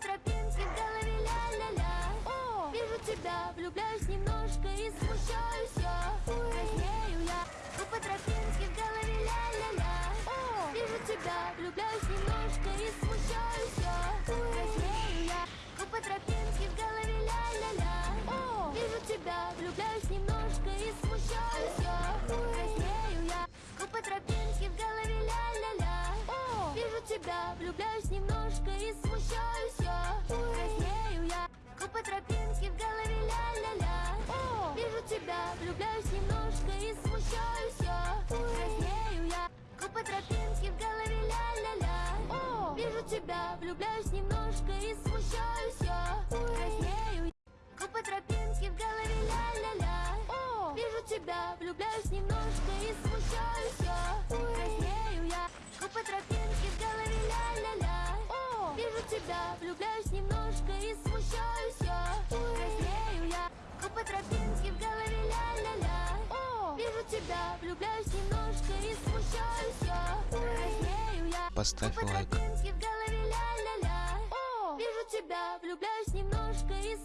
тропинке в голове ля-ля-ля. Вижу тебя, влюбляюсь немножко и смущаюсь я. Краснею я Иду по тропинке в голове ля-ля-ля. Вижу тебя, влюбляюсь немножко и смущаюсь я. Краснею я Иду по тропинке в голове ля-ля-ля. Вижу тебя, влюбляюсь немножко и смущаюсь я. Краснею я Иду по тропинке в голове ля-ля-ля. Вижу тебя, влюбляюсь немножко и смущаюсь влюбляюсь немножко и смущаюсь я Краснею я Иду по тропинке в голове ля-ля-ля. Вижу тебя, влюбляюсь немножко и смущаюсь я Краснею я Иду по тропинке в голове ля-ля-ля. Вижу тебя, влюбляюсь немножко влюбляюсь немножко и смущаюсь. Я Краснею я Поставь лайк. в голове ля-ля-ля. Вижу тебя, влюбляюсь немножко и